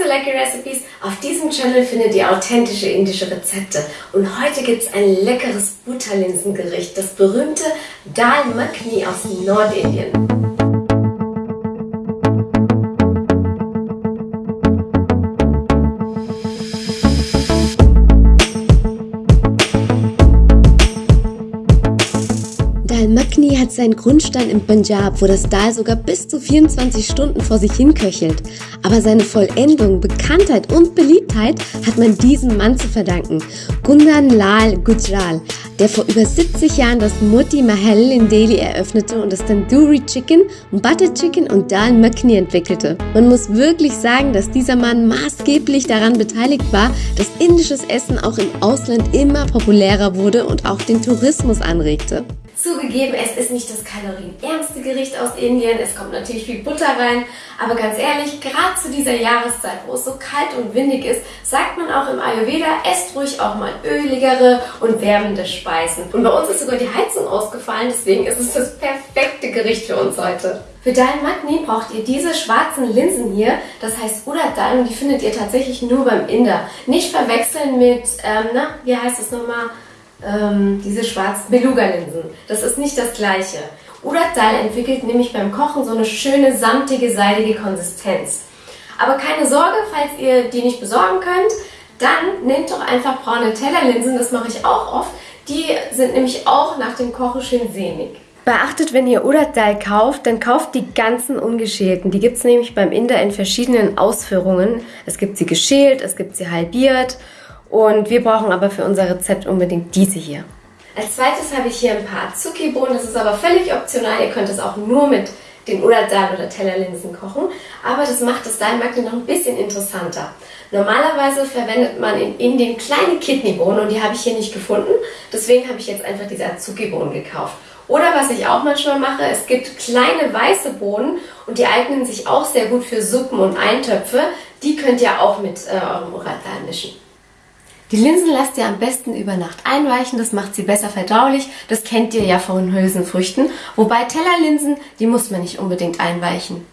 to Lucky Recipes. Auf diesem Channel findet ihr authentische indische Rezepte. Und heute gibt es ein leckeres Butterlinsengericht, das berühmte Dal Makhni aus Nordindien. Seinen Grundstein im Punjab, wo das Dal sogar bis zu 24 Stunden vor sich hinköchelt. Aber seine Vollendung, Bekanntheit und Beliebtheit hat man diesem Mann zu verdanken. Kundan Lal Gujral, der vor über 70 Jahren das Moti Mahal in Delhi eröffnete und das Tandoori Chicken, Butter Chicken und Dal Makhni entwickelte. Man muss wirklich sagen, dass dieser Mann maßgeblich daran beteiligt war, dass indisches Essen auch im Ausland immer populärer wurde und auch den Tourismus anregte. Zugegeben, es ist nicht das kalorienärmste Gericht aus Indien, es kommt natürlich viel Butter rein, aber ganz ehrlich, gerade zu dieser Jahreszeit, wo es so kalt und windig ist, sagt man auch im Ayurveda, esst ruhig auch mal öligere und wärmende Speisen. Und bei uns ist sogar die Heizung ausgefallen, deswegen ist es das perfekte Gericht für uns heute. Für Dal Magni braucht ihr diese schwarzen Linsen hier, das heißt Urad Dal und die findet ihr tatsächlich nur beim Inder. Nicht verwechseln mit, ähm, na, wie heißt es nochmal? Ähm, diese schwarzen Beluga-Linsen. Das ist nicht das gleiche. Urad Dal entwickelt nämlich beim Kochen so eine schöne, samtige, seidige Konsistenz. Aber keine Sorge, falls ihr die nicht besorgen könnt, dann nehmt doch einfach braune Tellerlinsen, das mache ich auch oft. Die sind nämlich auch nach dem Kochen schön sämig. Beachtet, wenn ihr Urad Dal kauft, dann kauft die ganzen ungeschälten. Die gibt es nämlich beim Inder in verschiedenen Ausführungen. Es gibt sie geschält, es gibt sie halbiert und wir brauchen aber für unser Rezept unbedingt diese hier. Als zweites habe ich hier ein paar Azuki-Bohnen. Das ist aber völlig optional. Ihr könnt es auch nur mit den Uradal oder Tellerlinsen kochen. Aber das macht das Daimagni noch ein bisschen interessanter. Normalerweise verwendet man in Indien kleine Kidneybohnen und die habe ich hier nicht gefunden. Deswegen habe ich jetzt einfach diese Azuki-Bohnen gekauft. Oder was ich auch manchmal mache, es gibt kleine weiße Bohnen und die eignen sich auch sehr gut für Suppen und Eintöpfe. Die könnt ihr auch mit äh, eurem Uradal mischen. Die Linsen lasst ihr am besten über Nacht einweichen, das macht sie besser verdaulich. Das kennt ihr ja von Hülsenfrüchten. Wobei Tellerlinsen, die muss man nicht unbedingt einweichen.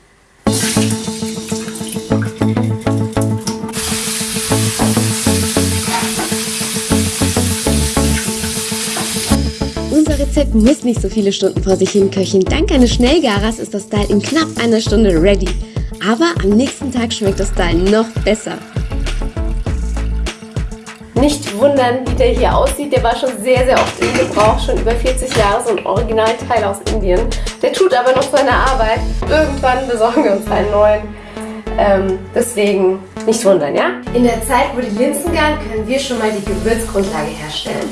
Unser Rezept muss nicht so viele Stunden vor sich hin köcheln. Dank eines Schnellgarers ist das Style in knapp einer Stunde ready. Aber am nächsten Tag schmeckt das Style noch besser. Nicht wundern, wie der hier aussieht. Der war schon sehr, sehr oft in Gebrauch, schon über 40 Jahre, so ein Originalteil aus Indien. Der tut aber noch seine Arbeit. Irgendwann besorgen wir uns einen neuen. Ähm, deswegen nicht wundern, ja? In der Zeit, wo die Linsen garen, können wir schon mal die Gewürzgrundlage herstellen.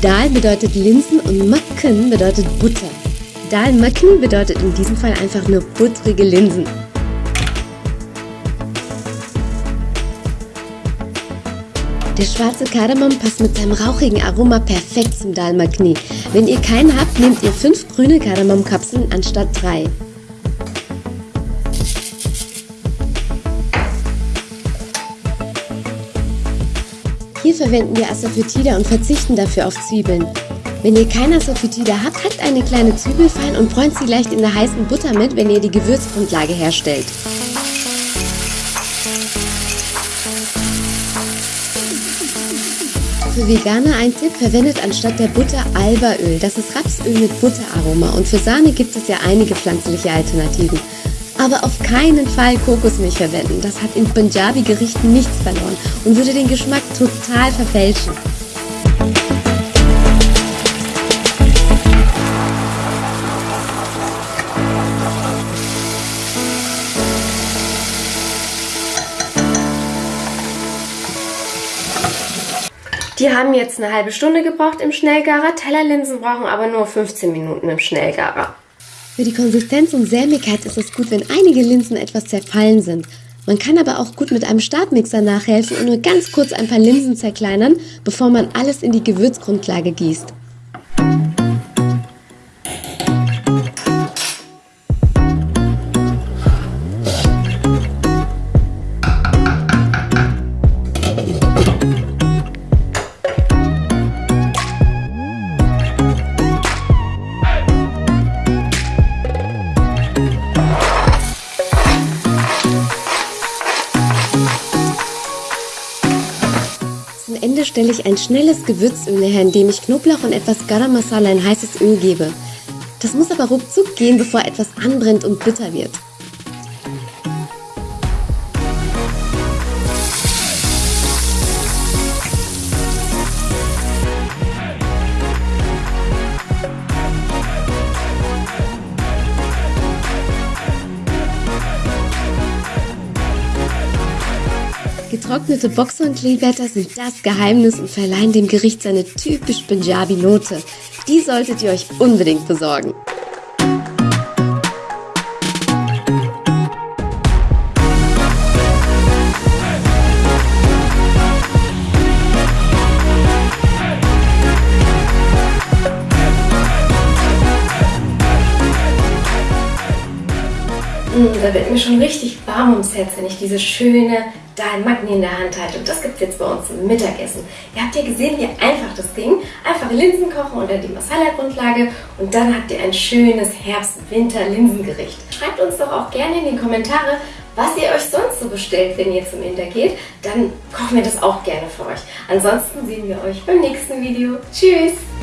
Dal bedeutet Linsen und Makken bedeutet Butter. Dal Makken bedeutet in diesem Fall einfach nur buttrige Linsen. Der schwarze Kardamom passt mit seinem rauchigen Aroma perfekt zum Dal Makhni. Wenn ihr keinen habt, nehmt ihr 5 grüne Kardamomkapseln anstatt 3. Hier verwenden wir Asafoetida und verzichten dafür auf Zwiebeln. Wenn ihr keine Asafoetida habt, hackt eine kleine Zwiebel fein und bräunt sie leicht in der heißen Butter mit, wenn ihr die Gewürzgrundlage herstellt. Für Veganer ein Tipp, verwendet anstatt der Butter Albaöl. Das ist Rapsöl mit Butteraroma und für Sahne gibt es ja einige pflanzliche Alternativen. Aber auf keinen Fall Kokosmilch verwenden. Das hat in Punjabi-Gerichten nichts verloren und würde den Geschmack total verfälschen. Die haben jetzt eine halbe Stunde gebraucht im Schnellgarer. Tellerlinsen brauchen aber nur 15 Minuten im Schnellgarer. Für die Konsistenz und Sämigkeit ist es gut, wenn einige Linsen etwas zerfallen sind. Man kann aber auch gut mit einem Stabmixer nachhelfen und nur ganz kurz ein paar Linsen zerkleinern, bevor man alles in die Gewürzgrundlage gießt. Stelle ich ein schnelles Gewürzöl her, indem ich Knoblauch und etwas Garam Masala in heißes Öl gebe. Das muss aber ruckzuck gehen, bevor etwas anbrennt und bitter wird. Getrocknete Boxhornkleeblätter sind das Geheimnis und verleihen dem Gericht seine typisch Punjabi-Note. Die solltet ihr euch unbedingt besorgen. Mmh, da wird mir schon richtig warm ums Herz, wenn ich diese schöne Dal in der Hand halte. Und das gibt es jetzt bei uns zum Mittagessen. Ihr habt ja gesehen, wie einfach das ging. Einfach Linsen kochen unter die Masala-Grundlage und dann habt ihr ein schönes Herbst-Winter-Linsengericht. Schreibt uns doch auch gerne in die Kommentare, was ihr euch sonst so bestellt, wenn ihr zum Inter geht. Dann kochen wir das auch gerne für euch. Ansonsten sehen wir euch beim nächsten Video. Tschüss!